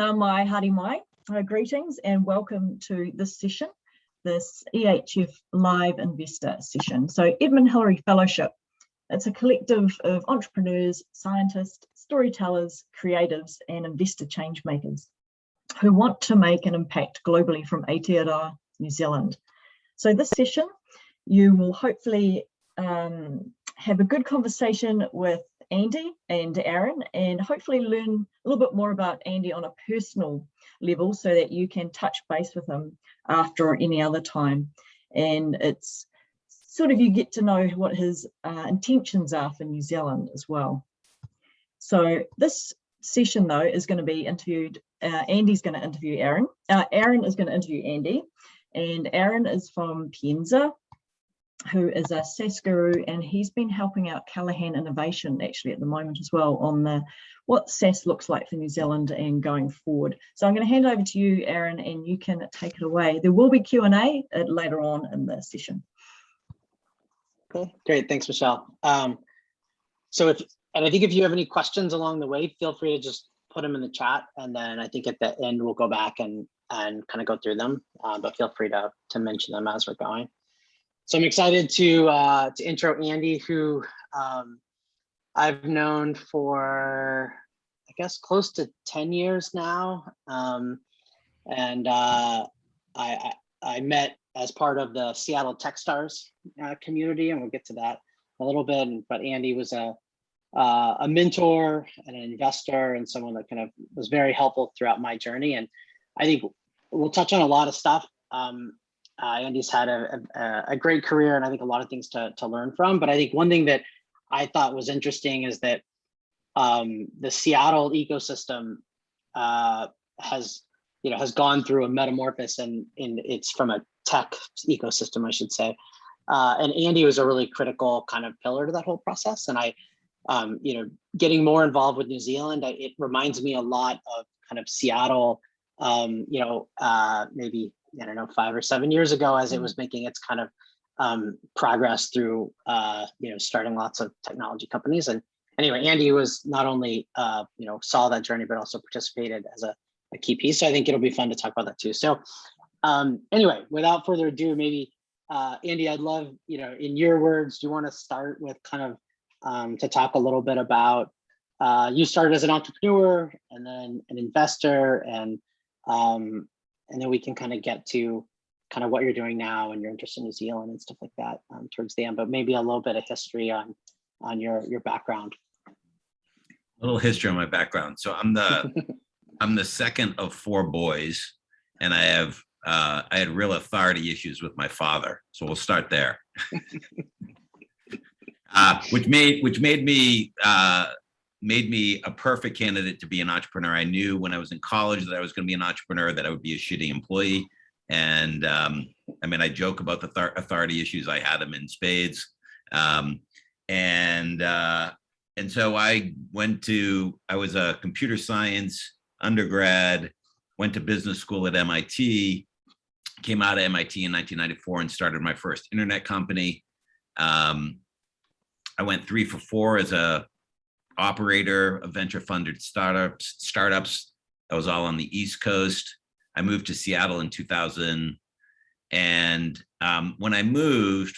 nā mai. Uh, greetings and welcome to this session, this EHF Live Investor session. So Edmund Hillary Fellowship, it's a collective of entrepreneurs, scientists, storytellers, creatives and investor change makers who want to make an impact globally from Aotearoa, New Zealand. So this session, you will hopefully um, have a good conversation with Andy and Aaron and hopefully learn a little bit more about Andy on a personal level so that you can touch base with him after any other time. And it's sort of you get to know what his uh, intentions are for New Zealand as well. So this session though is going to be interviewed, uh, Andy's going to interview Aaron. Uh, Aaron is going to interview Andy and Aaron is from Pienza who is a SaaS guru and he's been helping out Callaghan Innovation actually at the moment as well on the what SaaS looks like for New Zealand and going forward. So I'm going to hand over to you, Aaron, and you can take it away. There will be Q&A later on in the session. Okay, great. Thanks, Michelle. Um, so if, and I think if you have any questions along the way, feel free to just put them in the chat. And then I think at the end, we'll go back and, and kind of go through them, uh, but feel free to, to mention them as we're going. So I'm excited to uh, to intro Andy, who um, I've known for, I guess, close to 10 years now. Um, and uh, I, I, met as part of the Seattle Techstars uh, community, and we'll get to that a little bit. But Andy was a, uh, a mentor and an investor and someone that kind of was very helpful throughout my journey. And I think we'll touch on a lot of stuff. Um, uh, Andy's had a, a, a, great career and I think a lot of things to, to learn from. But I think one thing that I thought was interesting is that um, the Seattle ecosystem uh, has, you know, has gone through a metamorphosis and in it's from a tech ecosystem, I should say. Uh, and Andy was a really critical kind of pillar to that whole process. And I, um, you know, getting more involved with New Zealand, I, it reminds me a lot of kind of Seattle, um, you know, uh, maybe I don't know, five or seven years ago as it mm-hmm. was making its kind of um, progress through, uh, you know, starting lots of technology companies. And anyway, Andy was not only, uh, you know, saw that journey, but also participated as a, a key piece. So I think it'll be fun to talk about that too. So um, anyway, without further ado, maybe uh, Andy, I'd love, you know, in your words, do you want to start with kind of um, to talk a little bit about uh, you started as an entrepreneur and then an investor and um, and then we can kind of get to kind of what you're doing now and your interest in New Zealand and stuff like that um, towards the end, but maybe a little bit of history on on your your background. A little history on my background. So I'm the I'm the second of four boys, and I have uh, I had real authority issues with my father. So we'll start there. uh, which made which made me uh, made me a perfect candidate to be an entrepreneur. I knew when I was in college that I was going to be an entrepreneur, that I would be a shitty employee. And um, I mean, I joke about the authority issues. I had them in spades. Um, and uh, and so I went to, I was a computer science undergrad, went to business school at MIT, came out of MIT in 1994 and started my first internet company. Um, I went three for four as a operator of venture funded startups, startups. That was all on the East Coast. I moved to Seattle in 2000. And um, when I moved,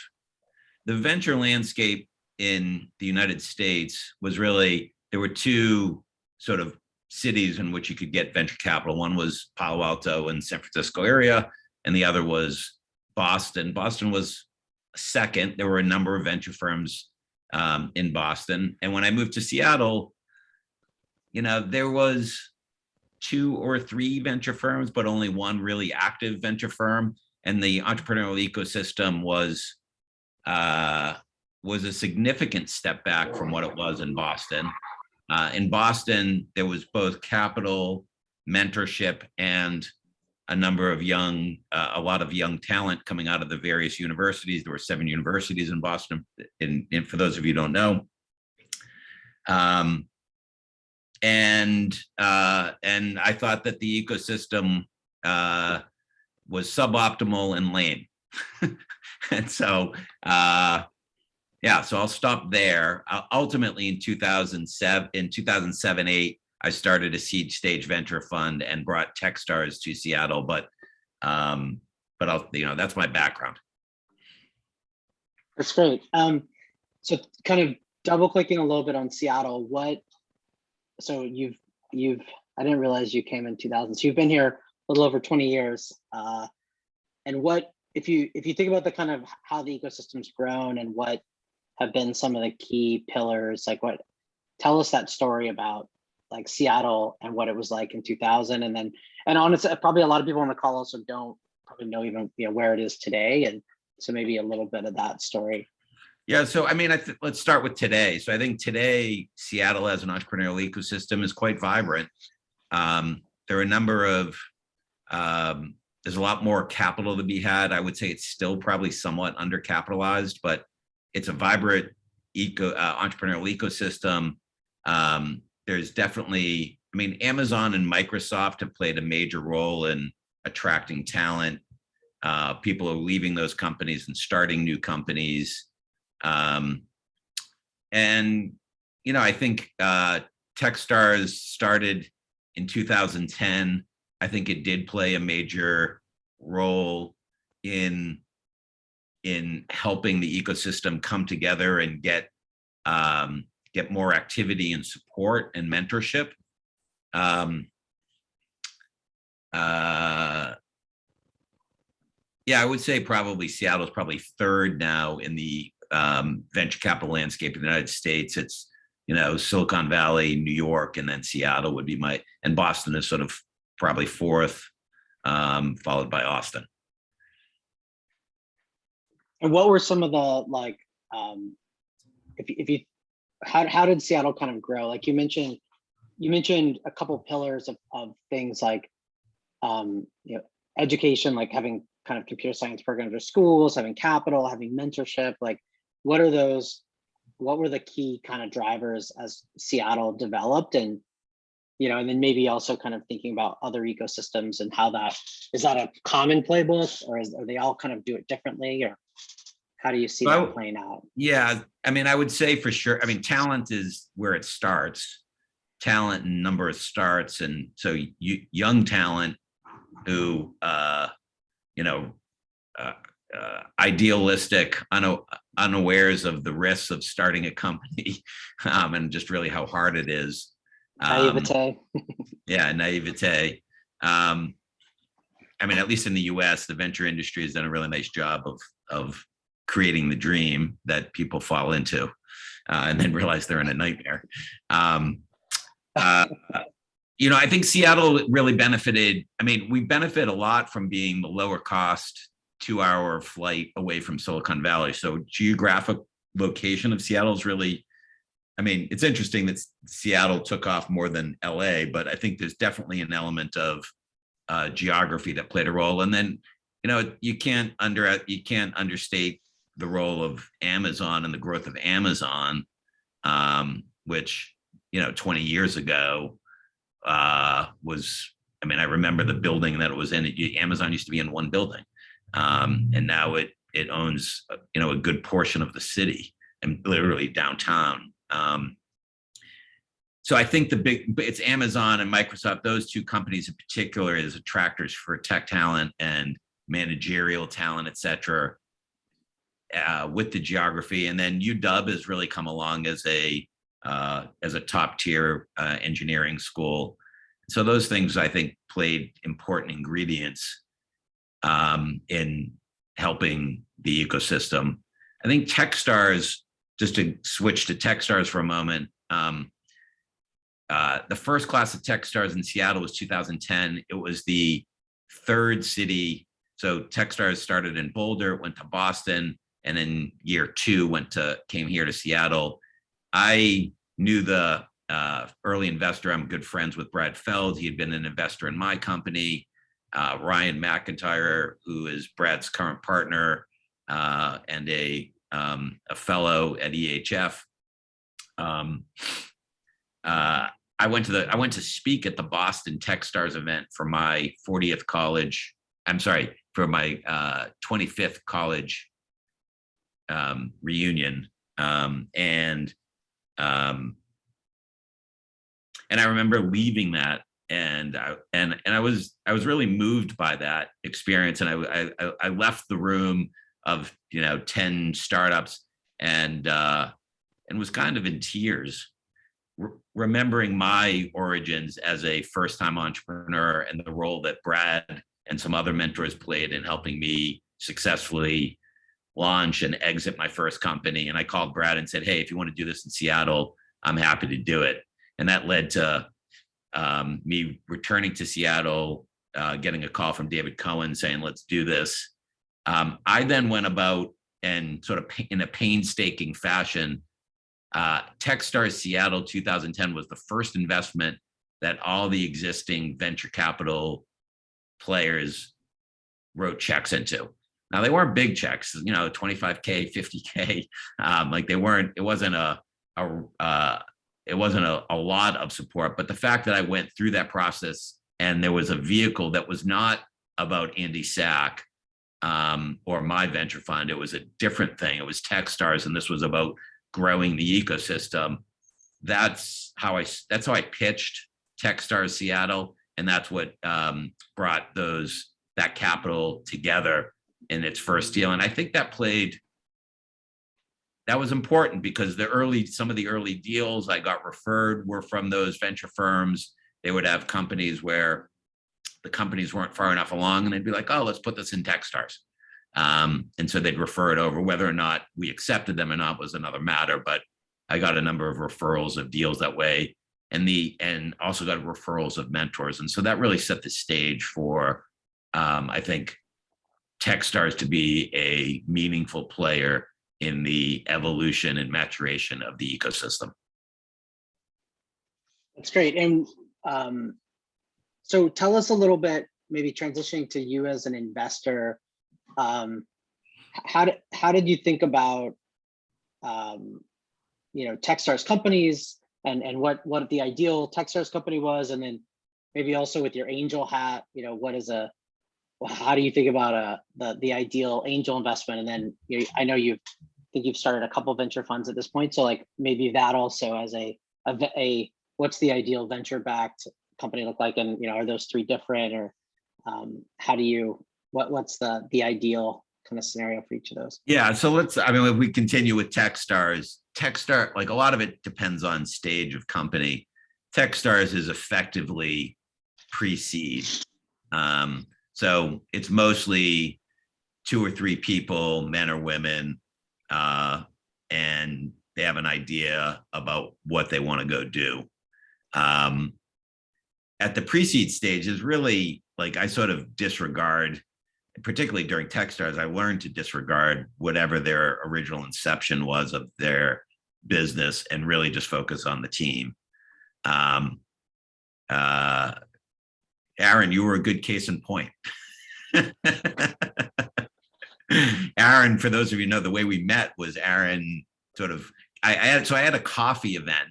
the venture landscape in the United States was really, there were two sort of cities in which you could get venture capital. One was Palo Alto and San Francisco area, and the other was Boston. Boston was second. There were a number of venture firms um, in Boston. And when I moved to Seattle, you know, there was two or three venture firms, but only one really active venture firm. And the entrepreneurial ecosystem was uh, was a significant step back from what it was in Boston. Uh, in Boston, there was both capital, mentorship, and a number of young, uh, a lot of young talent coming out of the various universities. There were seven universities in Boston, and, and for those of you don't know. Um, and uh, and I thought that the ecosystem uh, was suboptimal and lame. and so, uh, yeah, so I'll stop there. Uh, ultimately, in 2007, in 2007, eight, I started a seed stage venture fund and brought Techstars to Seattle, but um, but I'll, you know, that's my background. That's great. Um, so kind of double clicking a little bit on Seattle, what, so you've, you've, I didn't realize you came in 2000. So you've been here a little over 20 years. Uh, and what, if you, if you think about the kind of how the ecosystem's grown and what have been some of the key pillars, like what, tell us that story about like Seattle and what it was like in 2000. And then, and honestly, probably a lot of people on the call also don't probably know even, you know, where it is today. And so maybe a little bit of that story. Yeah, so I mean, I let's start with today. So I think today Seattle as an entrepreneurial ecosystem is quite vibrant. Um, there are a number of um, there's a lot more capital to be had. I would say it's still probably somewhat undercapitalized, but it's a vibrant eco uh, entrepreneurial ecosystem. Um, there's definitely, I mean, Amazon and Microsoft have played a major role in attracting talent. Uh, people are leaving those companies and starting new companies. Um, and, you know, I think uh, Techstars started in 2010. I think it did play a major role in in helping the ecosystem come together and get um, get more activity and support and mentorship. Um, uh, yeah, I would say probably Seattle's probably third now in the um, venture capital landscape in the United States. It's, you know, Silicon Valley, New York, and then Seattle would be my, and Boston is sort of probably fourth, um, followed by Austin. And what were some of the like, um, if if you, how how did Seattle kind of grow? Like you mentioned, you mentioned a couple pillars of of things like, um, you know, education, like having kind of computer science programs or schools, having capital, having mentorship. Like, what are those? What were the key kind of drivers as Seattle developed and you know, and then maybe also kind of thinking about other ecosystems and how that is that a common playbook or is, are they all kind of do it differently or how do you see Well, that playing out? Yeah, I mean, I would say for sure, I mean, talent is where it starts. Talent and number of starts. And so you, young talent who, uh, you know, uh, uh, idealistic, una- unawares of the risks of starting a company um, and just really how hard it is. Um, Naivete. yeah, naivete. Um, I mean, at least in the U.S., the venture industry has done a really nice job of of creating the dream that people fall into, uh, and then realize they're in a nightmare. Um, uh, you know, I think Seattle really benefited. I mean, we benefit a lot from being the lower cost two-hour flight away from Silicon Valley. So geographic location of Seattle is really I mean, it's interesting that Seattle took off more than LA, but I think there's definitely an element of uh, geography that played a role. And then, you know, you can't under you can't understate the role of Amazon and the growth of Amazon, um, which you know, 20 years ago uh, was. I mean, I remember the building that it was in. It, Amazon used to be in one building, um, and now it it owns uh, you know a good portion of the city and literally downtown. Um, so I think the big, it's Amazon and Microsoft, those two companies in particular as attractors for tech talent and managerial talent, et cetera, uh, with the geography. And then UW has really come along as a, uh, as a top tier uh, engineering school. So those things I think played important ingredients um, in helping the ecosystem. I think Techstars just to switch to Techstars for a moment, um, uh, the first class of Techstars in Seattle was 2010. It was the third city. So Techstars started in Boulder, went to Boston, and in year two went to came here to Seattle. I knew the uh, early investor. I'm good friends with Brad Feld. He had been an investor in my company. Uh, Ryan McIntyre, who is Brad's current partner uh, and a um, a fellow at EHF. Um, uh, I went to the I went to speak at the Boston Techstars event for my 40th college. I'm sorry for my uh, 25th college um, reunion, um, and um, and I remember leaving that and I, and and I was I was really moved by that experience. And I I, I left the room of you know 10 startups and uh and was kind of in tears re- remembering my origins as a first time entrepreneur and the role that Brad and some other mentors played in helping me successfully launch and exit my first company and I called Brad and said hey if you want to do this in Seattle I'm happy to do it and that led to um, me returning to Seattle, uh, getting a call from David Cohen saying, let's do this. Um, I then went about and sort of in a painstaking fashion, uh, Techstars Seattle 2010 was the first investment that all the existing venture capital players wrote checks into. Now they weren't big checks, you know, 25K, 50K, um, like they weren't, it wasn't a, a, uh, it wasn't a, a lot of support, but the fact that I went through that process and there was a vehicle that was not about Andy Sack um, or my venture fund, it was a different thing. It was Techstars, and this was about growing the ecosystem. That's how I that's how I pitched Techstars Seattle, and that's what um, brought those that capital together in its first deal. And I think that played that was important because the early some of the early deals I got referred were from those venture firms. They would have companies where the companies weren't far enough along and they'd be like, oh, let's put this in Techstars. Um, and so they'd refer it over. Whether or not we accepted them or not was another matter, but I got a number of referrals of deals that way and the and also got referrals of mentors. And so that really set the stage for um, I think Techstars to be a meaningful player in the evolution and maturation of the ecosystem. That's great. And um, so tell us a little bit, maybe transitioning to you as an investor. Um, how did how did you think about um, you know Techstars companies and and what what the ideal Techstars company was, and then maybe also with your angel hat, you know, what is a how do you think about a the the ideal angel investment? And then you I know you've think you've started a couple venture funds at this point, so like maybe that also as a a, a what's the ideal venture backed company look like, and you know, are those three different, or um, how do you what what's the the ideal kind of scenario for each of those? Yeah, so let's, I mean, if we continue with Techstars, Techstar, like a lot of it depends on stage of company. Techstars is effectively pre-seed. Um, so it's mostly two or three people, men or women, uh, and they have an idea about what they want to go do. Um, at the pre-seed stage is really like I sort of disregard, particularly during Techstars, I learned to disregard whatever their original inception was of their business and really just focus on the team. Um, uh, Aaron, you were a good case in point. Aaron, for those of you know, the way we met was Aaron sort of, I, I had, so I had a coffee event.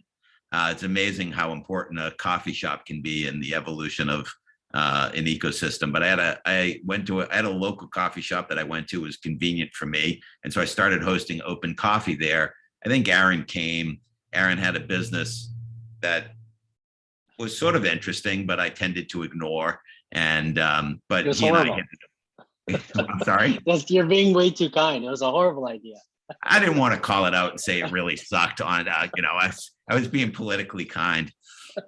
Uh, it's amazing how important a coffee shop can be in the evolution of uh, an ecosystem. But I had a, I went to, a, I had a local coffee shop that I went to, it was convenient for me. And so I started hosting open coffee there. I think Aaron came, Aaron had a business that was sort of interesting, but I tended to ignore. And, um, but was he and I horrible. up- I'm sorry. That's you're being way too kind. It was a horrible idea. I didn't want to call it out and say it really sucked on, uh, you know, I, was- I was being politically kind.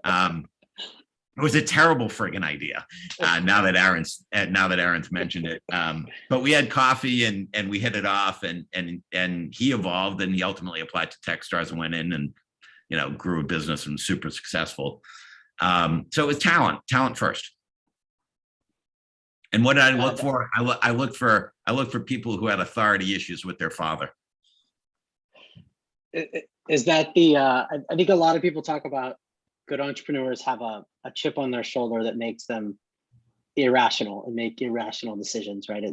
Um, it was a terrible friggin' idea. Uh, now that Aaron's, uh, now that Aaron's mentioned it. Um, but we had coffee and, and we hit it off and, and, and he evolved and he ultimately applied to Techstars and went in and, you know, grew a business and was super successful. Um, so it was talent, talent first. And what did I look for? I look, I looked for, I look for people who had authority issues with their father. Is that the, uh, I, think a lot of people talk about good entrepreneurs have a, a chip on their shoulder that makes them irrational and make irrational decisions, right?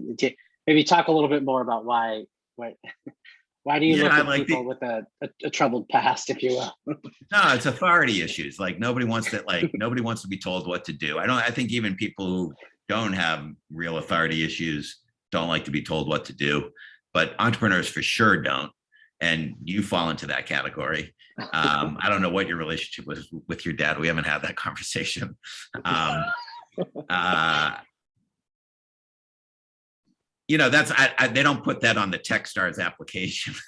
Maybe talk a little bit more about why, why, why do you Yeah, look at like the- people with a, a, a troubled past, if you will? No, it's authority issues. Like nobody wants to like nobody wants to be told what to do. I don't I think even people who don't have real authority issues don't like to be told what to do, but entrepreneurs for sure don't. and you fall into that category. Um, I don't know what your relationship was with your dad. We haven't had that conversation. Um, uh, you know, that's, I, I, they don't put that on the Techstars application.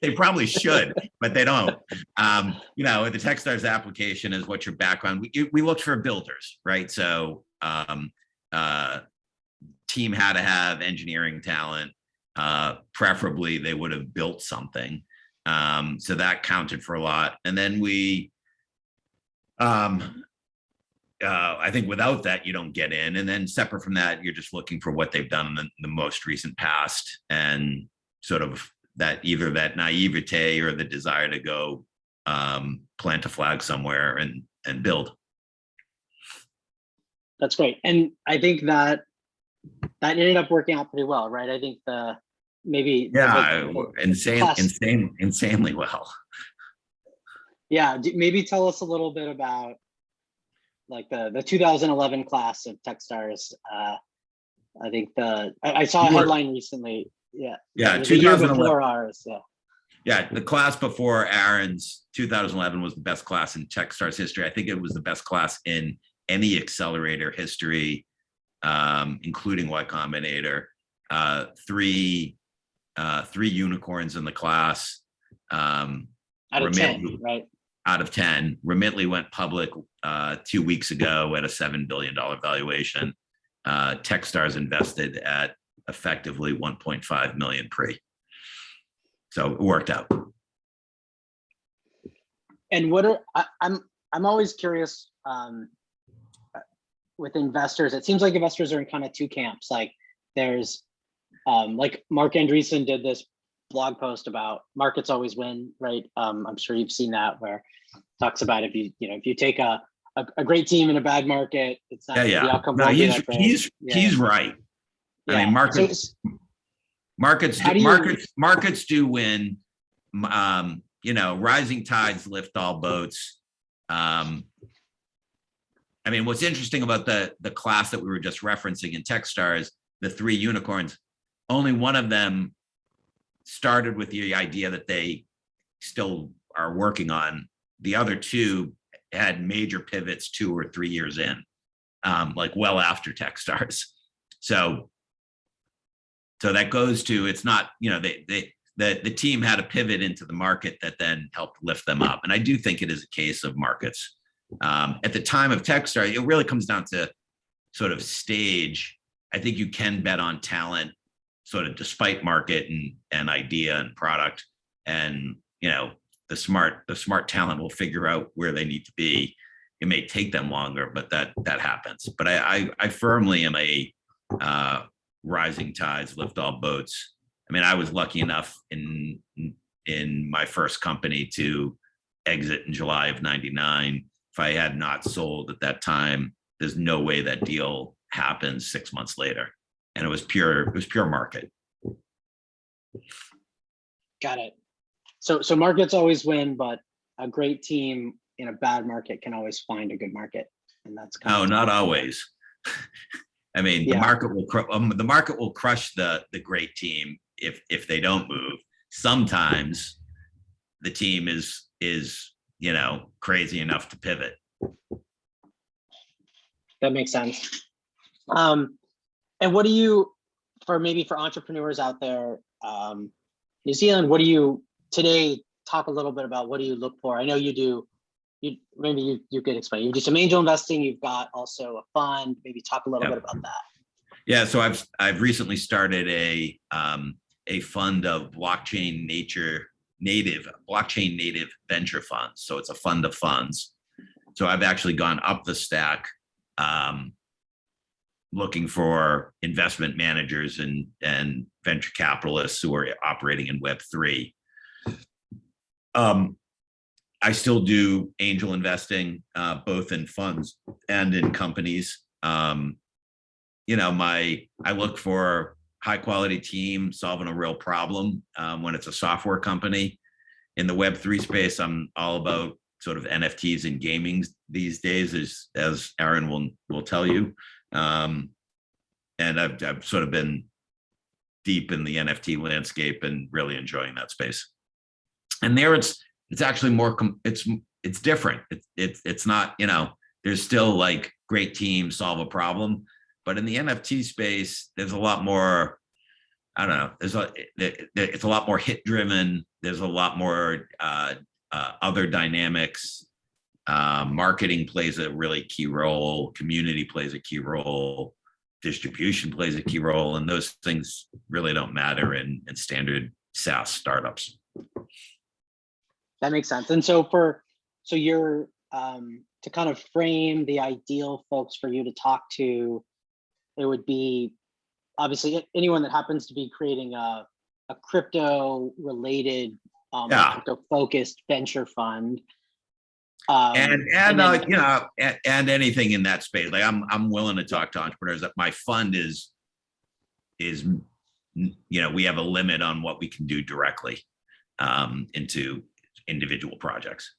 They probably should, but they don't. Um, you know, the Techstars application is what your background, we, we looked for builders, right? So, um, uh, team had to have engineering talent. Uh, preferably they would have built something. Um, so that counted for a lot. And then we, um, uh, I think without that, you don't get in. And then separate from that, you're just looking for what they've done in the, the most recent past and sort of that either that naivete or the desire to go um, plant a flag somewhere and and build. That's great. And I think that that ended up working out pretty well, right? I think the maybe. Yeah, the- insane, insane, insanely well. Yeah, maybe tell us a little bit about like the, the 2011 class of Techstars. Uh, I think the, I, I saw a headline recently. Yeah. Yeah, it was the year 2011. Before ours, yeah. Yeah, the class before Aaron's 2011 was the best class in Techstars history. I think it was the best class in any accelerator history, um, including Y Combinator. Uh, three, uh, three unicorns in the class. Um, Out of Remain- 10, right? Out of 10. Remitly went public uh, two weeks ago at a $7 billion valuation. Uh, Techstars invested at effectively 1.5 million pre. So it worked out. And what are, I, I'm, I'm always curious, um, with investors, it seems like investors are in kind of two camps, like there's, um, like Marc Andreessen did this blog post about markets always win, right? Um, I'm sure you've seen that where it talks about if you, you know, if you take a, a, a great team in a bad market, it's not. Yeah, the yeah. outcome No, he's, he's, Yeah, he's right. I mean, markets, So- markets, do- do you- markets, markets do win. Um, you know, rising tides lift all boats. Um, I mean, what's interesting about the, the class that we were just referencing in Techstars, the three unicorns, only one of them started with the idea that they still are working on. The other two had major pivots two or three years in, um, like well after Techstars. So, so that goes to, it's not, you know, they, they, the, the team had a pivot into the market that then helped lift them up. And I do think it is a case of markets. Um, at the time of Techstar, it really comes down to sort of stage. I think you can bet on talent sort of despite market and, and idea and product. And, you know, the smart, the smart talent will figure out where they need to be. It may take them longer, but that, that happens. But I, I, I firmly am a, uh, rising tides lift all boats. I mean, I was lucky enough in, in my first company to exit in July of 99. If I had not sold at that time, there's no way that deal happens six months later. And it was pure, it was pure market. Got it. So, so markets always win, but a great team in a bad market can always find a good market. And that's. kind No, of- not always. I mean, the market will, um, the market will crush the, the great team if, if they don't move. Sometimes the team is, is, you know, crazy enough to pivot. That makes sense. Um, and what do you, for maybe for entrepreneurs out there, um, New Zealand, what do you today talk a little bit about what do you look for? I know you do, you maybe you, you could explain. You do some angel investing, you've got also a fund, maybe talk a little Yeah. bit about that. Yeah, so I've I've recently started a um, a fund of blockchain nature native blockchain native venture funds. So it's a fund of funds. So I've actually gone up the stack, um, looking for investment managers and and venture capitalists who are operating in Web three. Um, I still do angel investing, uh, both in funds and in companies. Um, you know, my, I look for high quality team solving a real problem um, when it's a software company. In the web three space, I'm all about sort of NFTs and gaming these days, as as Aaron will will tell you. Um, and I've I've sort of been deep in the NFT landscape and really enjoying that space. and there it's it's actually more it's it's different. It's it's it's not you know there's still like great teams solve a problem. But in the nft space there's a lot more i don't know there's a it- it- it's a lot more hit driven there's a lot more uh, uh other dynamics uh, marketing plays a really key role community plays a key role distribution plays a key role and those things really don't matter in in standard SaaS startups. That makes sense. And so for, so you're, um, to kind of frame the ideal folks for you to talk to, it would be obviously anyone that happens to be creating a, a crypto related, um, Yeah. crypto focused venture fund. Um, And and uh, then- you know and, and anything in that space. Like I'm I'm willing to talk to entrepreneurs. That my fund is is you know we have a limit on what we can do directly um, into individual projects.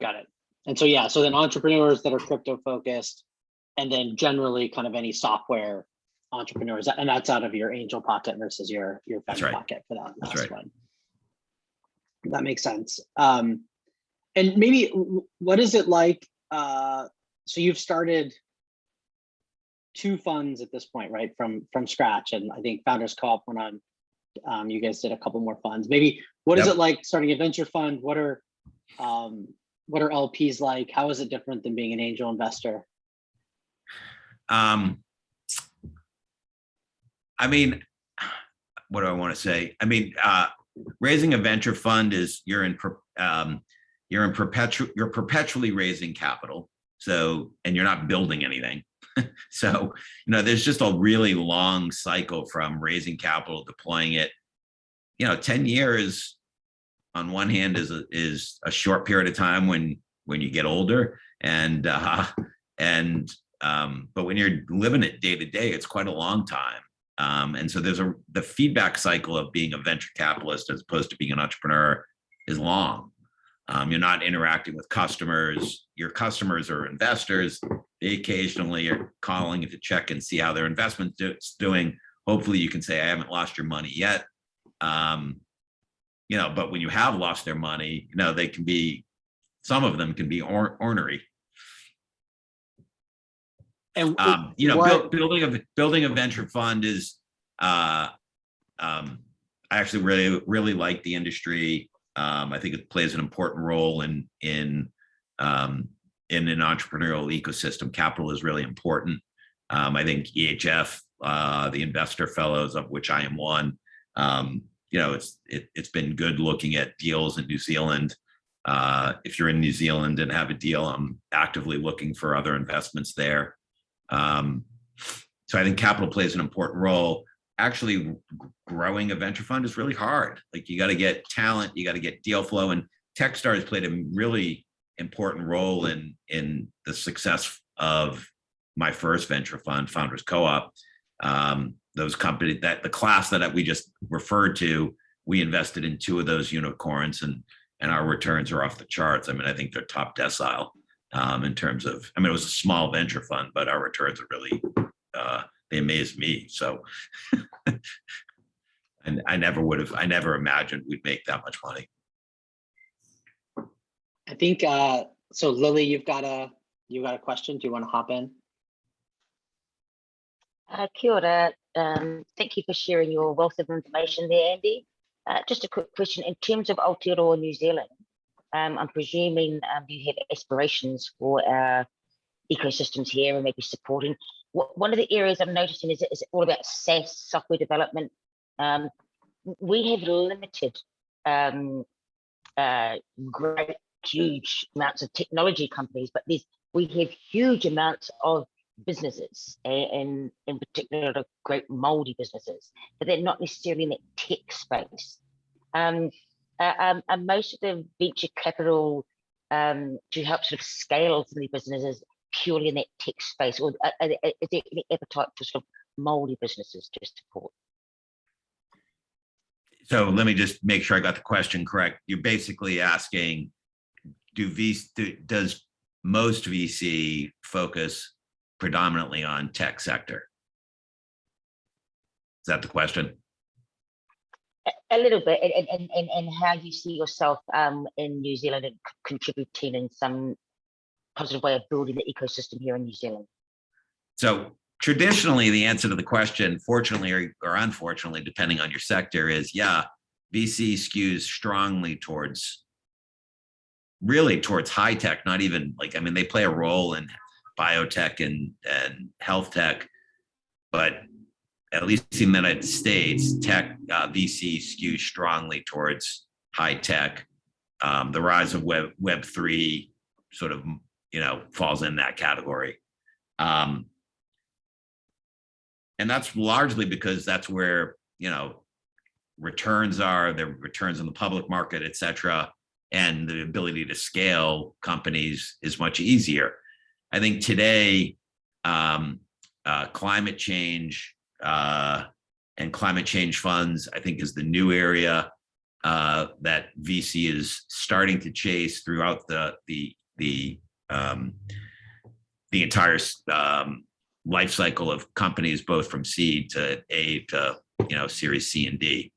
Got it. And so, yeah, so then entrepreneurs that are crypto focused and then generally kind of any software entrepreneurs, and that's out of your angel pocket versus your, your venture right. pocket for that last right. one. That makes sense. Um, and maybe what is it like? Uh, so you've started two funds at this point, right? From, from scratch. And I think Founders Co-op went on, um, you guys did a couple more funds. Maybe what is Yep. it like starting a venture fund? What are, um, what are LPs like? How is it different than being an angel investor? Um, I mean, what do I want to say? I mean, uh, raising a venture fund is you're in, um, you're in perpetual, you're perpetually raising capital. So, and you're not building anything. so, you know, there's just a really long cycle from raising capital, deploying it. You know, 10 years on one hand is a, is a short period of time when, when you get older and, uh, and, um, but when you're living it day to day, it's quite a long time. Um, and so there's a the feedback cycle of being a venture capitalist as opposed to being an entrepreneur is long. Um, you're not interacting with customers. Your customers are investors. They occasionally are calling to check and see how their investment is doing. Hopefully, you can say, "I haven't lost your money yet." Um, you know, but when you have lost their money, you know they can be. Some of them can be or, ornery. And um, you know, build, building a building a venture fund is, uh, um, I actually really really like the industry. Um, I think it plays an important role in in um, in an entrepreneurial ecosystem. Capital is really important. Um, I think EHF, uh, the investor fellows of which I am one, um, you know, it's it, it's been good looking at deals in New Zealand. Uh, if you're in New Zealand and have a deal, I'm actively looking for other investments there. Um, so I think capital plays an important role. Actually, growing a venture fund is really hard. Like you got to get talent, you got to get deal flow, and Techstars played a really important role in in the success of my first venture fund, Founders Co-op. Um, those companies that the class that we just referred to, we invested in two of those unicorns, and and our returns are off the charts. I mean, I think they're top decile um, in terms of, I mean, it was a small venture fund, but our returns are really, uh, they amazed me. So, and I never would have, I never imagined we'd make that much money. I think, uh, so Lily, you've got a, you've got a question? Do you want to hop in? Uh, kia ora. Um, thank you for sharing your wealth of information there, Andy. Uh, just a quick question. In terms of Aotearoa New Zealand, um, I'm presuming um, you have aspirations for our ecosystems here and maybe supporting. One of the areas I'm noticing is, is all about SaaS software development. Um, we have limited um, uh, great, huge amounts of technology companies, but there's we have huge amounts of businesses and in particular great Māori businesses, but they're not necessarily in that tech space. Um, uh, um, and most of the venture capital um, to help sort of scale some of these businesses purely in that tech space, or uh, uh, uh, is there any appetite for sort of Māori businesses to support? So let me just make sure I got the question correct. You're basically asking, do V, do- does most VC focus predominantly on tech sector? Is that the question? A little bit, and, and- and, and, and how you see yourself um, in New Zealand and contributing in some positive way of building the ecosystem here in New Zealand. So traditionally, the answer to the question, fortunately or, or unfortunately, depending on your sector, is yeah, VC skews strongly towards really towards high tech, not even like, I mean, they play a role in biotech and, and health tech, but at least in the United States, tech uh, VC skews strongly towards high tech. Um, the rise of Web Web three sort of you know falls in that category. Um, and that's largely because that's where, you know, returns are, the returns in the public market, et cetera, and the ability to scale companies is much easier. I think today, um, uh, climate change uh, and climate change funds, I think is the new area uh, that VC is starting to chase throughout the, the, the, um, the entire um, life cycle of companies, both from seed to A to, you know, series C and D.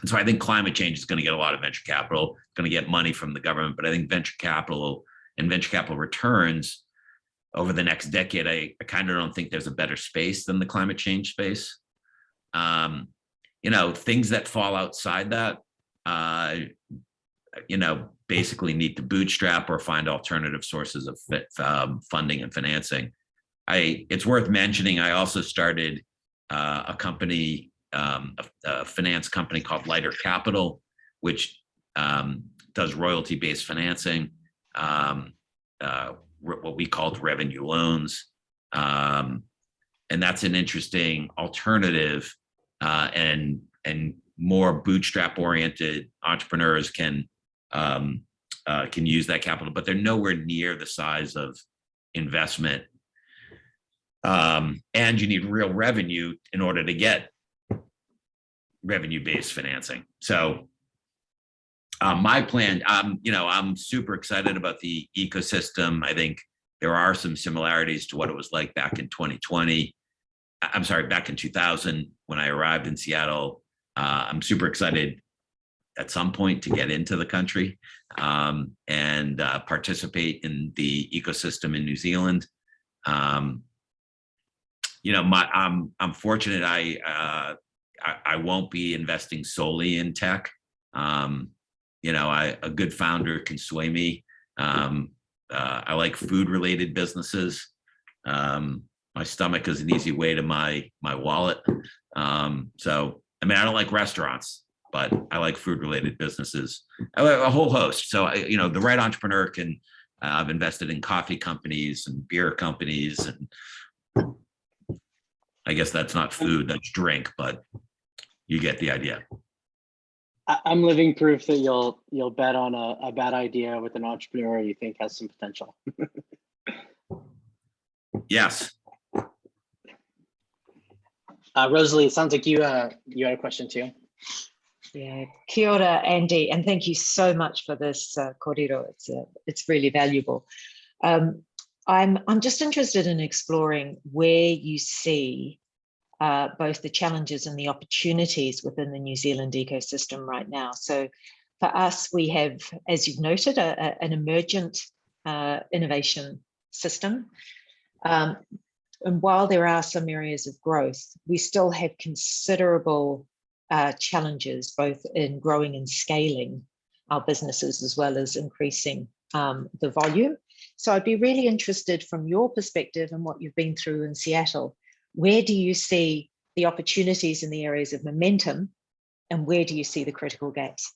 And so I think climate change is going to get a lot of venture capital, going to get money from the government, but I think venture capital and venture capital returns over the next decade, I, I kind of don't think there's a better space than the climate change space. Um, you know, things that fall outside that, uh, you know, basically need to bootstrap or find alternative sources of fit, um, funding and financing. I, it's worth mentioning, I also started uh, a company, um, a, a finance company called Lighter Capital, which um, does royalty-based financing, um, uh, what we called revenue loans. Um, and that's an interesting alternative uh, and, and more bootstrap-oriented entrepreneurs can um, uh, can use that capital, but they're nowhere near the size of investment um, and you need real revenue in order to get revenue-based financing. So uh, my plan, um, you know, I'm super excited about the ecosystem. I think there are some similarities to what it was like back in 2020. I- I'm sorry, back in 2000 when I arrived in Seattle. Uh, I'm super excited at some point to get into the country um, and uh, participate in the ecosystem in New Zealand. Um, you know, my I'm I'm fortunate. I uh, I, I won't be investing solely in tech. Um, you know, I a good founder can sway me. Um, uh, I like food related businesses. Um, my stomach is an easy way to my my wallet. Um, so I mean, I don't like restaurants, but I like food related businesses. I like a whole host. So I, you know, the right entrepreneur can. Uh, I've invested in coffee companies and beer companies and I guess that's not food, that's drink, but you get the idea. I'm living proof that you'll, you'll bet on a, a bad idea with an entrepreneur you think has some potential. Yes, Uh, Rosalie, it sounds like you, uh, you had a question too. Yeah, kia ora, Andy, and thank you so much for this uh, kōrero. It's uh, it's really valuable. Um, I'm I'm just interested in exploring where you see uh, both the challenges and the opportunities within the New Zealand ecosystem right now. So, for us, we have, as you've noted, a, a- an emergent uh, innovation system. Um, and while there are some areas of growth, we still have considerable uh, challenges, both in growing and scaling our businesses, as well as increasing um, the volume. So I'd be really interested from your perspective and what you've been through in Seattle, where do you see the opportunities in the areas of momentum and where do you see the critical gaps?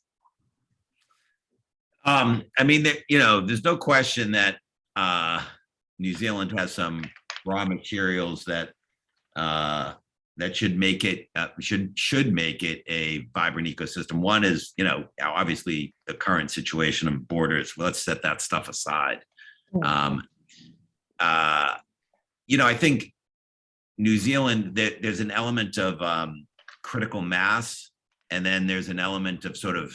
um, I mean, you know, there's no question that uh, New Zealand has some raw materials that uh, that should make it uh, should should make it a vibrant ecosystem. One is, you know, obviously the current situation of borders. Let's set that stuff aside. Mm. Um, uh, you know, I think New Zealand, there, there's an element of um, critical mass, and then there's an element of sort of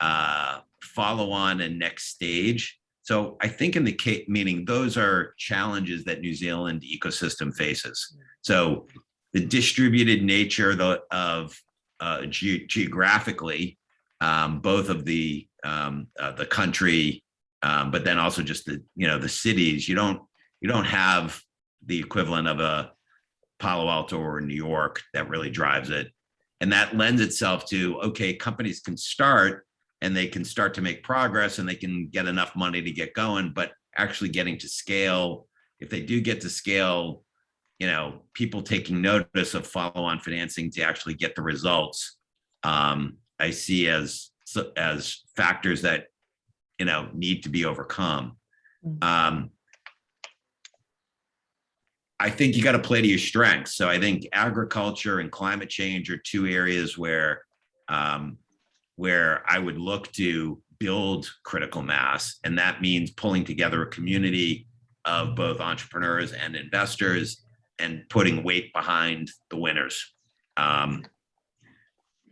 uh, follow on and next stage. So I think in the case, meaning those are challenges that New Zealand ecosystem faces. So the distributed nature the, of uh, ge- geographically, um, both of the, um, uh, the country, um, but then also just the, you know, the cities, you don't, you don't have the equivalent of a Palo Alto or New York that really drives it. And that lends itself to, okay, companies can start and they can start to make progress and they can get enough money to get going, but actually getting to scale, if they do get to scale, you know, people taking notice of follow-on financing to actually get the results, um, I see as, as factors that, you know, need to be overcome. Mm. Um, I think you got to play to your strengths. So I think agriculture and climate change are two areas where um, where I would look to build critical mass, and that means pulling together a community of both entrepreneurs and investors and putting weight behind the winners. Um,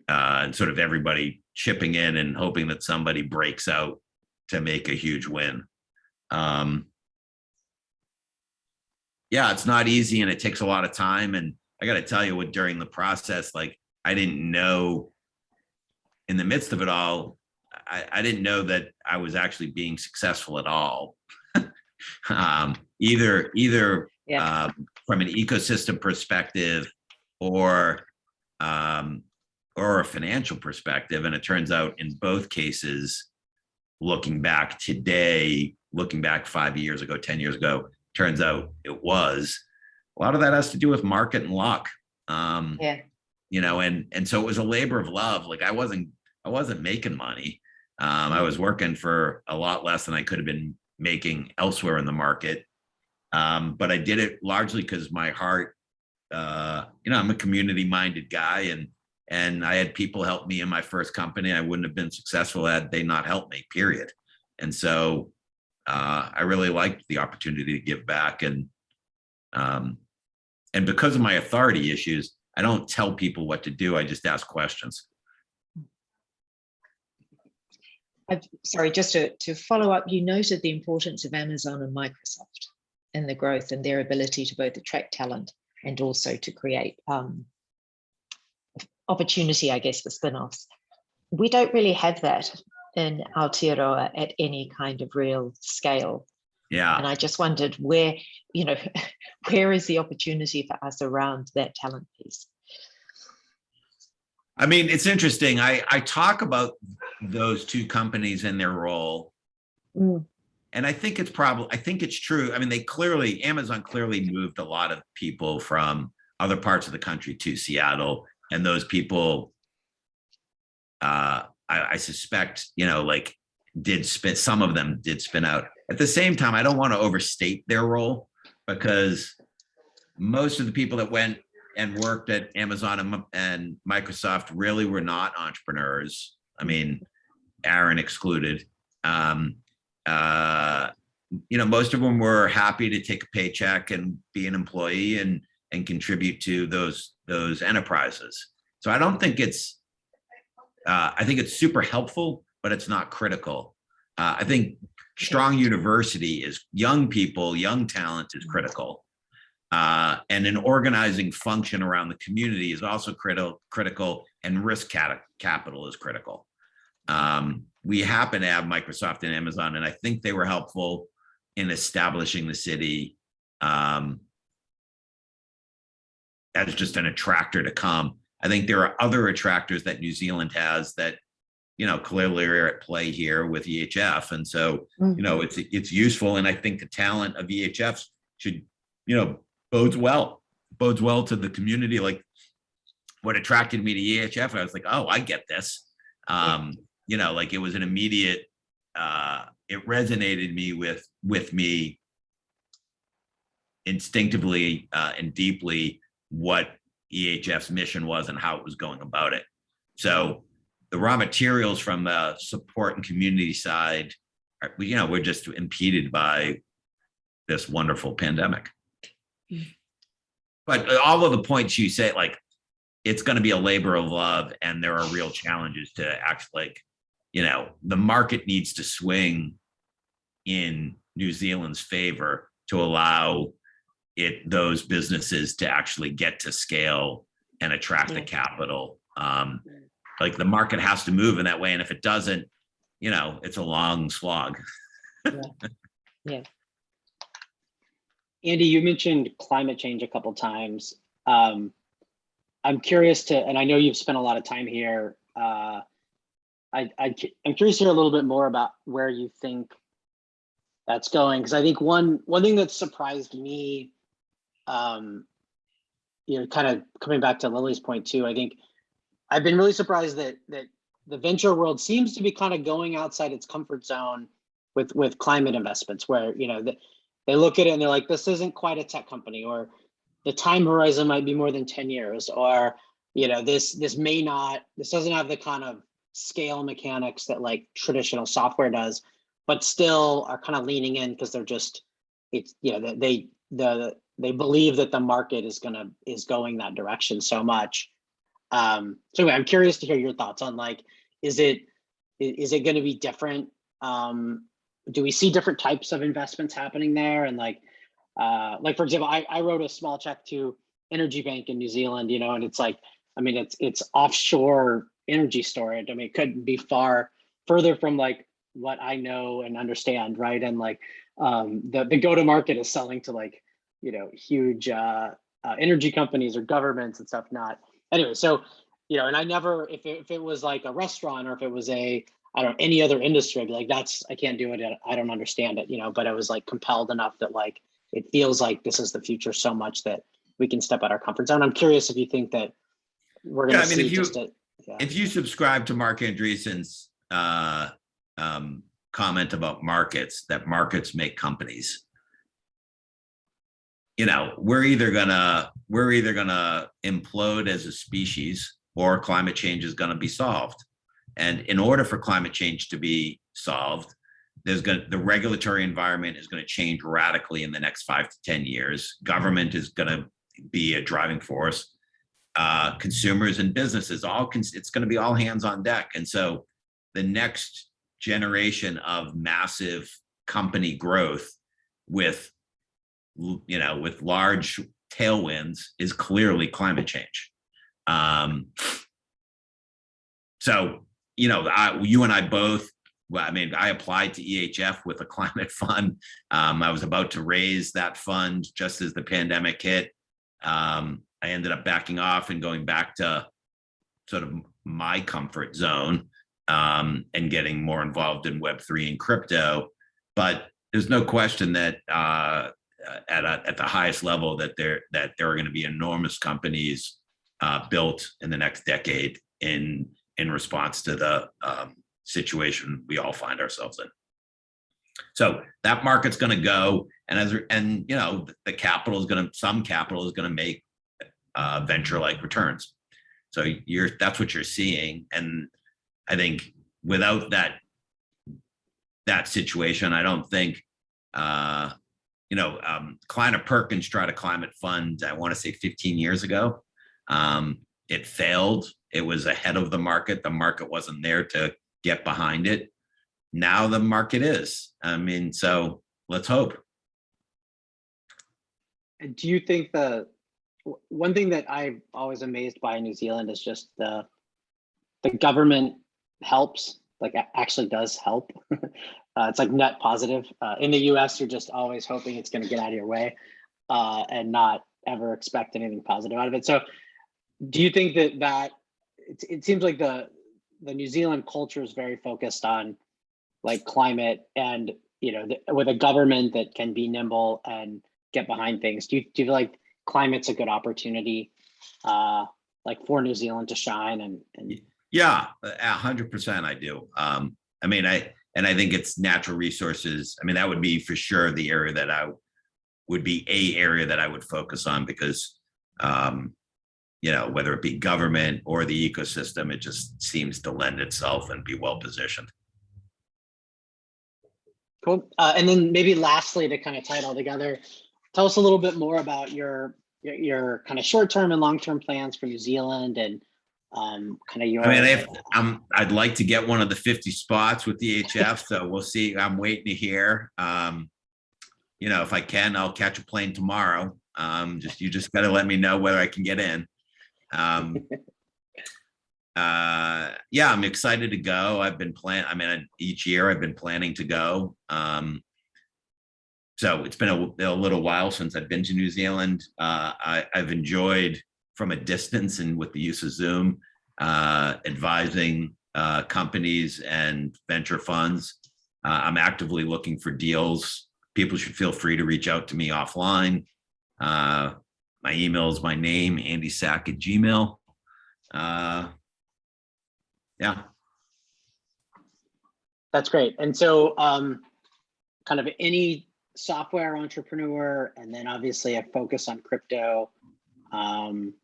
uh, and sort of everybody chipping in and hoping that somebody breaks out to make a huge win. Um, yeah, it's not easy and it takes a lot of time. And I got to tell you what, during the process, like I didn't know in the midst of it all, I, I didn't know that I was actually being successful at all. um, either, either Yeah. um, from an ecosystem perspective or um, or a financial perspective. And it turns out in both cases, looking back today, looking back five years ago, 10 years ago, turns out it was. A lot of that has to do with market and luck. Um, Yeah. you know, and and so it was a labor of love. Like I wasn't I wasn't making money. Um, I was working for a lot less than I could have been making elsewhere in the market. Um, but I did it largely because my heart, uh, you know, I'm a community minded guy and and I had people help me in my first company. I wouldn't have been successful had they not helped me, period. And so uh, I really liked the opportunity to give back and um, and because of my authority issues, I don't tell people what to do. I just ask questions. I've, sorry, just to, to follow up, you noted the importance of Amazon and Microsoft in the growth and their ability to both attract talent and also to create um, opportunity, I guess, for spin-offs. We don't really have that in Aotearoa at any kind of real scale. Yeah. And I just wondered where, you know, where is the opportunity for us around that talent piece? I mean, it's interesting. I, I talk about those two companies and their role. Mm. And I think it's probably, I think it's true. I mean, they clearly, Amazon clearly moved a lot of people from other parts of the country to Seattle. And those people, uh, I, I suspect, you know, like did spin, some of them did spin out. At the same time, I don't want to overstate their role because most of the people that went and worked at Amazon and, and Microsoft really were not entrepreneurs. I mean, Aaron excluded. Um, uh, you know, most of them were happy to take a paycheck and be an employee and and contribute to those those enterprises. So I don't think it's. Uh, I think it's super helpful, but it's not critical. Uh, I think strong university is young people, young talent is critical. Uh, and an organizing function around the community is also critical, critical and risk capital is critical. Um, we happen to have Microsoft and Amazon, and I think they were helpful in establishing the city um, as just an attractor to come. I think there are other attractors that New Zealand has that, you know, clearly are at play here with EHF. And so, you know, it's it's useful. And I think the talent of EHF should, you know, bodes well, bodes well to the community. Like what attracted me to EHF, I was like, oh, I get this. Um, you know, like it was an immediate, uh, it resonated me with with me instinctively uh, and deeply what EHF's mission was and how it was going about it. So the raw materials from the support and community side, are, you know, we're just impeded by this wonderful pandemic. But all of the points you say, like, it's going to be a labor of love and there are real challenges to act like, you know, the market needs to swing in New Zealand's favor to allow it those businesses to actually get to scale and attract the capital Um, like the market has to move in that way. And if it doesn't, you know, it's a long slog. Yeah. Andy, you mentioned climate change a couple times. Um, I'm curious to, and I know you've spent a lot of time here. Uh, I, I, am curious to hear a little bit more about where you think that's going, because I think one one thing that surprised me, um, you know, kind of coming back to Lily's point too. I think I've been really surprised that that the venture world seems to be kind of going outside its comfort zone with with climate investments, where you know they look at it and they're like, this isn't quite a tech company, or the time horizon might be more than 10 years, or you know, this this may not, this doesn't have the kind of scale mechanics that like traditional software does, but still are kind of leaning in because they're just, it's, you know, they the they believe that the market is gonna is going that direction so much. Um, so anyway, I'm curious to hear your thoughts on like, is it is it going to be different? Um, do we see different types of investments happening there? And like, uh, like for example, I, I wrote a small check to Energy Bank in New Zealand, you know, and it's like, I mean, it's it's offshore energy storage. I mean, it couldn't be far further from like what I know and understand, right? And like, um, the the go to market is selling to like, you know, huge uh, uh, energy companies or governments and stuff. Not anyway. So, you know, and I never, if it, if it was like a restaurant or if it was a I don't know, any other industry, I'd be like, that's, I can't do it. I don't understand it, you know, but I was like compelled enough that like, it feels like this is the future so much that we can step out our comfort zone. I'm curious if you think that we're gonna I mean, see you- just a, yeah. If you subscribe to Marc Andreessen's uh, um, comment about markets, that markets make companies. You know, we're either gonna, we're either gonna implode as a species or climate change is gonna be solved. And in order for climate change to be solved, there's gonna, the regulatory environment is gonna change radically in the next five to 10 years. Government is gonna be a driving force uh, consumers and businesses, all, it's going to be all hands on deck. And so the next generation of massive company growth with, you know, with large tailwinds is clearly climate change. Um, so, you know, I, you and I both, well, I mean, I applied to EHF with a climate fund. Um, I was about to raise that fund just as the pandemic hit. Um, I ended up backing off and going back to sort of my comfort zone um, and getting more involved in Web3 and crypto. But there's no question that uh, at, a, at the highest level that there that there are going to be enormous companies uh, built in the next decade in in response to the um, situation we all find ourselves in. So that market's going to go, and as and you know the capital is going to some capital is going to make uh, venture-like returns. So you're that's what you're seeing, and I think without that that situation, I don't think uh, you know um, Kleiner Perkins tried a climate fund. I want to say 15 years ago. Um, it failed. It was ahead of the market. The market wasn't there to get behind it. Now the market is. I mean, so let's hope. And do you think the w- one thing that I'm always amazed by in New Zealand is just the the government helps, like actually does help. uh, it's like net positive. Uh, in the U.S., you're just always hoping it's going to get out of your way uh, and not ever expect anything positive out of it. So, do you think that that it, it seems like the the New Zealand culture is very focused on like climate and you know the, with a government that can be nimble and get behind things. Do you, do you feel like climate's a good opportunity, uh, like for New Zealand to shine and, and Yeah, a hundred percent I do. Um, I mean, I, and I think it's natural resources. I mean, that would be for sure the area that I would be a area that I would focus on because, um, you know, whether it be government or the ecosystem, it just seems to lend itself and be well positioned. cool. Uh, and then maybe lastly, to kind of tie it all together, tell us a little bit more about your, your, your kind of short-term and long-term plans for New Zealand and um, kind of your. I mean, if I'm, I'd like to get one of the 50 spots with the HF, so we'll see. I'm waiting to hear. Um, you know, if I can, I'll catch a plane tomorrow. Um, just, you just gotta let me know whether I can get in. Um, uh, yeah, I'm excited to go. I've been plan, I mean, each year I've been planning to go. Um, so it's been a, a little while since I've been to New Zealand. Uh, I, I've enjoyed from a distance and with the use of Zoom, uh, advising uh, companies and venture funds. Uh, I'm actively looking for deals. People should feel free to reach out to me offline. Uh, my email is my name, Andy Sack at Gmail. Uh, yeah, That's great. And so um, kind of any software entrepreneur and then obviously a focus on crypto um,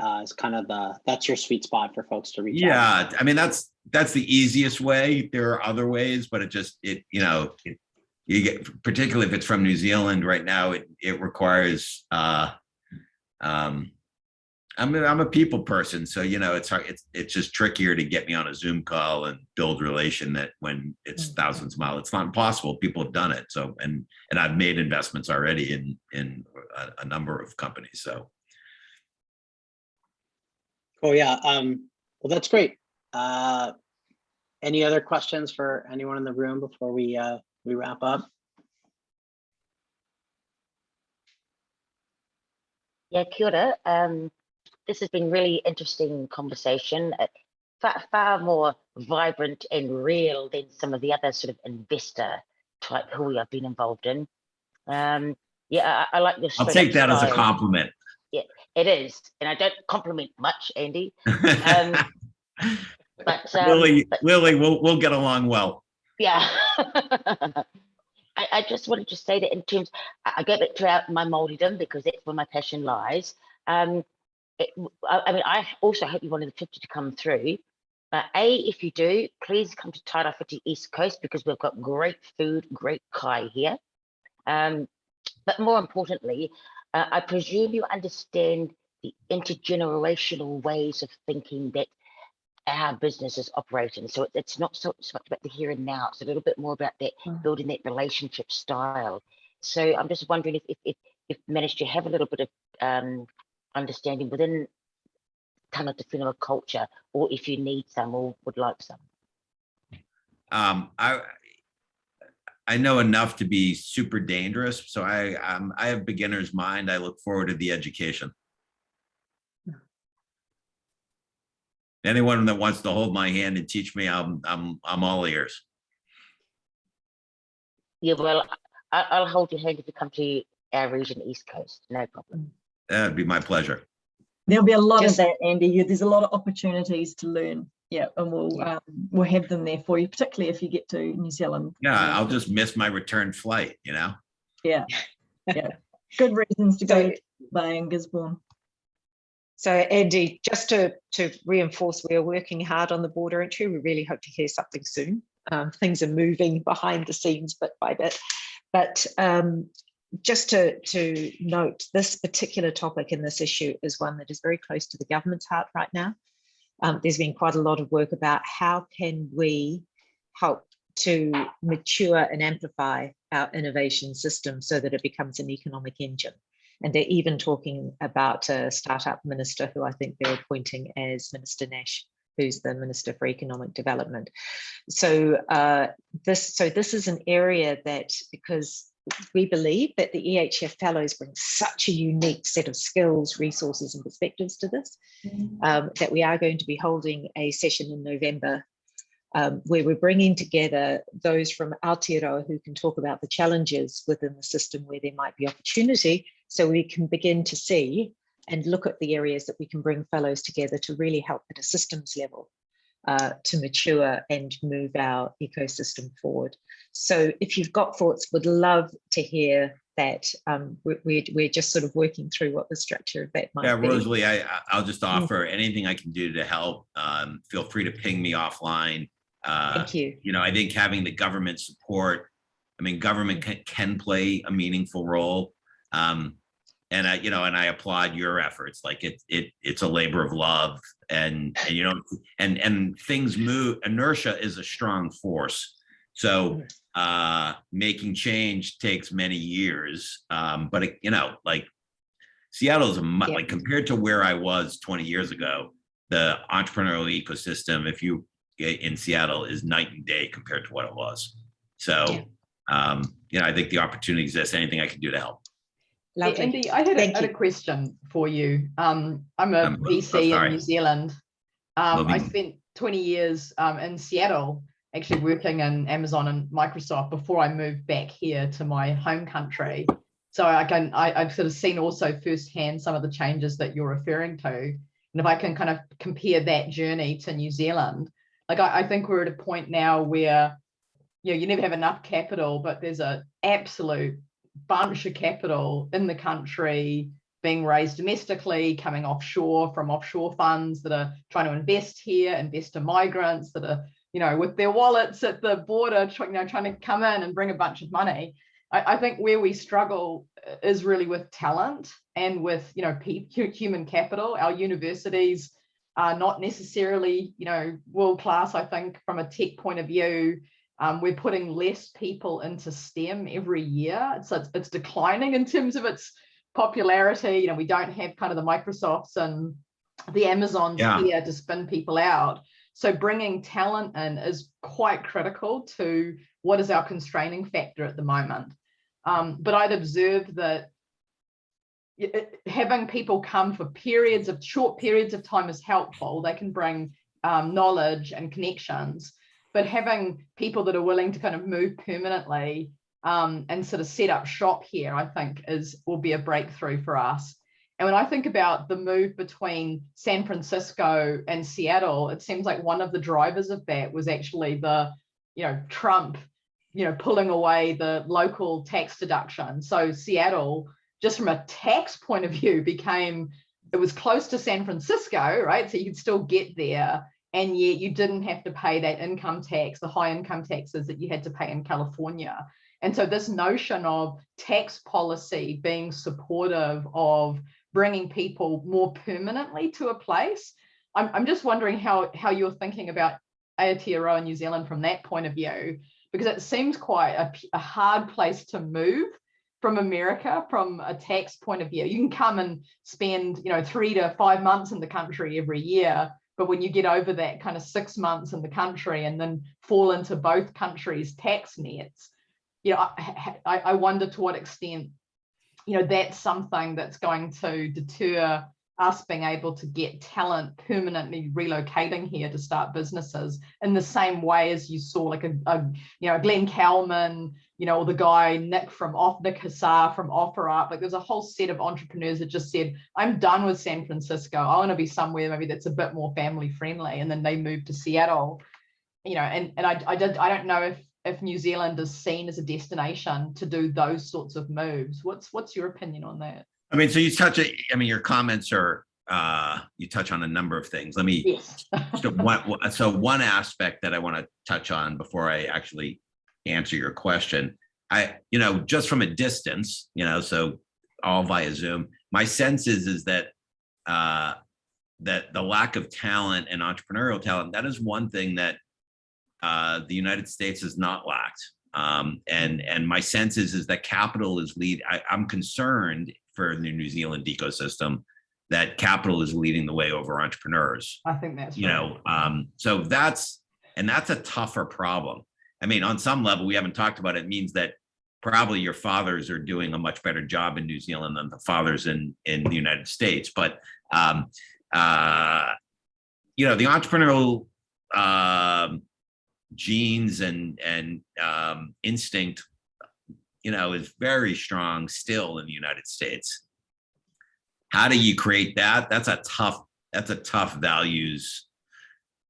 uh, is kind of the, that's your sweet spot for folks to reach out. yeah. I mean, that's that's the easiest way. There are other ways, but it just it you know it, you get particularly if it's from New Zealand right now. It it requires. uh um I'm a, I'm a people person, so you know it's hard. It's it's just trickier to get me on a Zoom call and build relation that when it's Mhm. thousands of miles. It's not impossible. People have done it. So and and I've made investments already in in a, a number of companies. So Oh, yeah. Um, well, that's great. Uh, any other questions for anyone in the room before we, uh, we wrap up? Yeah, kia ora. Um, this has been really interesting conversation. uh, Far, far more vibrant and real than some of the other sort of investor type who we have been involved in. Um, yeah, I, I like your. I'll take that as a compliment. Yeah, It is, and I don't compliment much, Andy. Um, But um, Lily, but- Lily, we'll we'll get along well. Yeah. I, I just wanted to say that in terms, I go back to my Māoridom because that's where my passion lies. Um, it, I, I mean, I also hope you wanted the 50 to come through. Uh, A, if you do, please come to Tairawhiti East Coast because we've got great food, great kai here. Um, but more importantly, uh, I presume you understand the intergenerational ways of thinking that our business is operating. So it- it's not so, so much about the here and now. It's a little bit more about that Mm. building that relationship style. So I'm just wondering if if if you've managed to have a little bit of um, understanding within kind of Tangata Whenua culture, or if you need some or would like some. Um, I I know enough to be super dangerous, so I um I have beginner's mind. I look forward to the education. Anyone that wants to hold my hand and teach me, I'm I'm I'm all ears. Yeah, well, I'll hold your hand if you come to our region, East Coast. No problem. That'd be my pleasure. There'll be a lot Just- of that, Andy. You- There's a lot of opportunities to learn. Yeah, and we'll Yeah. um, we'll have them there for you, particularly if you get to New Zealand. Yeah, I'll just miss my return flight, you know? Yeah, yeah. Good reasons to go So- to Bay and Gisborne. So Andy, just to, to reinforce, we are working hard on the border entry. We really hope to hear something soon. Um, things are moving behind the scenes bit by bit. But um, just to, to note, this particular topic and this issue is one that is very close to the government's heart right now. Um, there's been quite a lot of work about how can we help to mature and amplify our innovation system so that it becomes an economic engine. And they're even talking about a startup minister who I think they're appointing as Minister Nash, who's the Minister for Economic Development. So uh, this, so this is an area that because we believe that the EHF fellows bring such a unique set of skills, resources, and perspectives to this, um, that we are going to be holding a session in November um, where we're bringing together those from Aotearoa who can talk about the challenges within the system where there might be opportunity so we can begin to see and look at the areas that we can bring fellows together to really help at a systems level uh, to mature and move our ecosystem forward. So if you've got thoughts, would love to hear that. Um, we, we're, we're just sort of working through what the structure of that might Yeah, be. Rosalie, I, I- I'll just offer anything I can do to help. Um, feel free to ping me offline. Uh, Thank you. you know, I think having the government support, I mean, government can, can play a meaningful role. Um, and I, you know, and I applaud your efforts. Like it, it, it's a labor of love and, and you know, and, and things move, inertia is a strong force. So, uh, making change takes many years. Um, but it, you know, like Seattle's a, Yeah. like compared to where I was 20 years ago, the entrepreneurial ecosystem, if you in Seattle, is night and day compared to what it was. So, Yeah. um, you know, I think the opportunity exists. Anything I can do to help. Hey, Lovely. Andy, I had a, had a question for you. Um, I'm a Um, oh, VC in. New Zealand. Um, I spent 20 years um, in Seattle, actually working in Amazon and Microsoft before I moved back here to my home country. So I can, I, I've sort of seen also firsthand some of the changes that you're referring to. And if I can kind of compare that journey to New Zealand, like I, I think we're at a point now where, you know, you never have enough capital, but there's a absolute bunch of capital in the country being raised domestically, coming offshore from offshore funds that are trying to invest here, invest migrants that are, you know, with their wallets at the border, you know, trying to come in and bring a bunch of money. I, I think where we struggle uh, is really with talent and with, you know, human capital. Our universities are not necessarily, you know, world class. I think from a tech point of view, um, we're putting less people into STEM every year. So it's, it's declining in terms of its popularity. You know, we don't have kind of the Microsofts and the Amazons Yeah. here to spin people out. So bringing talent in is quite critical to what is our constraining factor at the moment. Um, but I'd observe that it- having people come for periods of short periods of time is helpful. They can bring um, knowledge and connections, but having people that are willing to kind of move permanently um, and sort of set up shop here, I think is will be a breakthrough for us. And when I think about the move between San Francisco and Seattle, it seems like one of the drivers of that was actually the, you know, Trump, you know, pulling away the local tax deduction. So Seattle, just from a tax point of view, became it was close to San Francisco, right? So you could still get there, and yet you didn't have to pay that income tax, the high income taxes that you had to pay in California. And so this notion of tax policy being supportive of bringing people more permanently to a place, I'm, I'm just wondering how, how you're thinking about Aotearoa New Zealand from that point of view, because it seems quite a hard place to move from America from a tax point of view. You can come and spend, you know, three to five months in the country every year, but when you get over that kind of six months in the country and then fall into both countries' tax nets, you know, I, I wonder to what extent, you know, that's something that's going to deter us being able to get talent permanently relocating here to start businesses in the same way as you saw like a, a you know Glenn Kelman, you know, or the guy Nick from off Nick Huzar from OfferUp. Like there's a whole set of entrepreneurs that just said, I'm done with San Francisco. I want to be somewhere maybe that's a bit more family friendly. And then they moved to Seattle. You know, and, and I, I did I don't know if if New Zealand is seen as a destination to do those sorts of moves. What's what's your opinion on that? I mean, so you touch it, I mean, your comments are, uh, you touch on a number of things. Let me, Yes. so one, so one aspect that I want to touch on before I actually answer your question. I, you know, just from a distance, you know, so all via Zoom, my sense is, is that, uh, that the lack of talent and entrepreneurial talent, that is one thing that, uh, the United States has not lacked. Um, and, and my sense is, is that capital is lead, I, I'm concerned for the New Zealand ecosystem that capital is leading the way over entrepreneurs I think that's you right. know um so that's and that's a tougher problem i mean on some level we haven't talked about it, it means that probably your fathers are doing a much better job in new zealand than the fathers in in the united states but um uh you know the entrepreneurial um genes and and um instinct you know is very strong still in the united states how do you create that that's a tough that's a tough values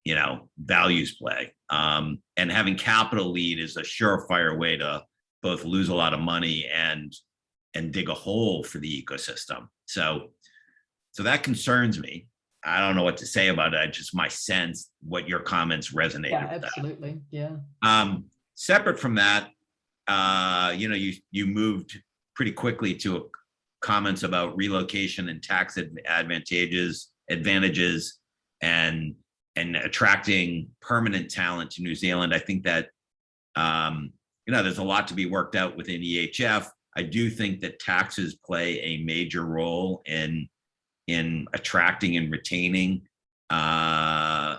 you know values play um and having capital lead is a surefire way to both lose a lot of money and and dig a hole for the ecosystem so so that concerns me i don't know what to say about it I just my sense what your comments resonate Yeah, with that. absolutely. Yeah. Um, separate from that, uh, you know, you, you moved pretty quickly to comments about relocation and tax advantages, advantages, and, and attracting permanent talent to New Zealand. I think that, um, you know, there's a lot to be worked out within EHF. I do think that taxes play a major role in, in attracting and retaining uh,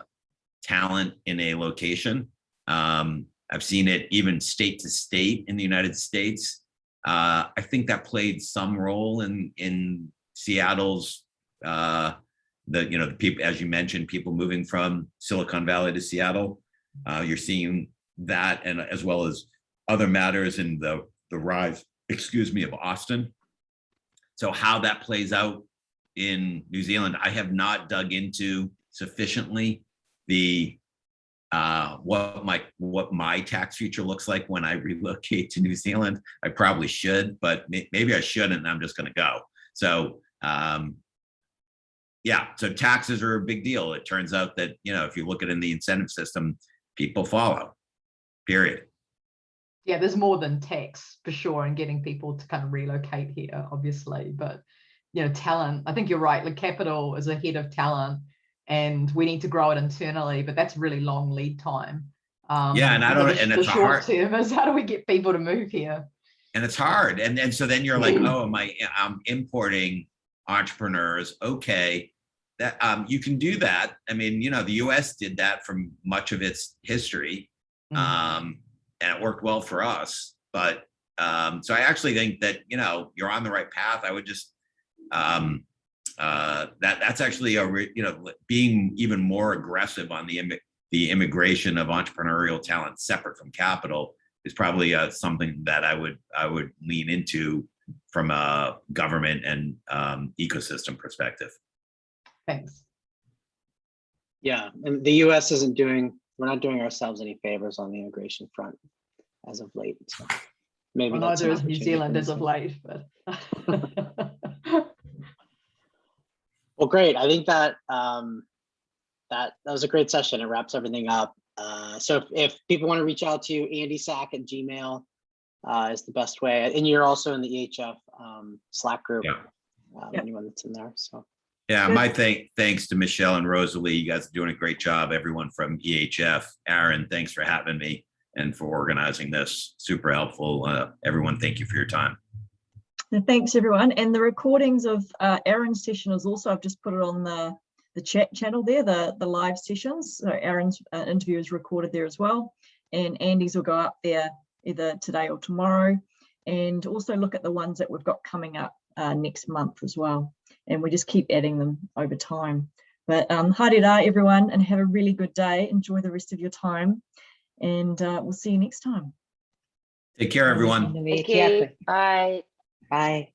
talent in a location. Um, I've seen it even state to state in the United States. Uh, I think that played some role in in Seattle's uh, the you know the people as you mentioned people moving from Silicon Valley to Seattle. Uh, you're seeing that and as well as other matters in the the rise excuse me of Austin. So how that plays out in New Zealand, I have not dug into sufficiently the uh, what my what my tax future looks like when I relocate to New Zealand. I probably should, but may, maybe I shouldn't. I'm just going to go. So um, yeah, so taxes are a big deal. It turns out that you know if you look at in the incentive system, people follow. Period. Yeah, there's more than tax for sure and getting people to kind of relocate here, obviously. But you know, talent, I think you're right. Like capital is ahead of talent and we need to grow it internally, but that's really long lead time. Um, Yeah, and I don't- the- and the it's a short hard- term is how do we get people to move here? and it's hard and and so then you're like oh my i'm importing entrepreneurs okay that um you can do that i mean you know the us did that from much of its history Mm. um and it worked well for us but um so i actually think that you know you're on the right path i would just um uh that that's actually a re- you know being even more aggressive on the immi- the immigration of entrepreneurial talent separate from capital is probably uh, something that I would I would lean into from a government and um, ecosystem perspective. Thanks. Yeah, and the US isn't doing, we're not doing ourselves any favors on the immigration front as of late. so Maybe Well, that's an neither New Zealand for as of late, but. Well, great. I think that um, that that was a great session. It wraps everything up. Uh, so if, if people want to reach out to you, Andy Sack at Gmail uh, is the best way. And you're also in the EHF um, Slack group. Yeah. Um, Yep. Anyone that's in there. So Yeah, my thank thanks to Michelle and Rosalie. You guys are doing a great job. Everyone from EHF, Aaron, thanks for having me and for organizing this. Super helpful. Uh, everyone, thank you for your time. And Thanks, everyone. And the recordings of uh, Aaron's session is also, I've just put it on the, the chat channel there, the, the live sessions. So Aaron's uh, interview is recorded there as well. And Andy's will go up there either today or tomorrow. And also look at the ones that we've got coming up uh, next month as well. And we just keep adding them over time. But um, haere rā, everyone, and have a really good day. Enjoy the rest of your time. And uh, we'll see you next time. Take care, everyone. Thank you. Bye. Bye.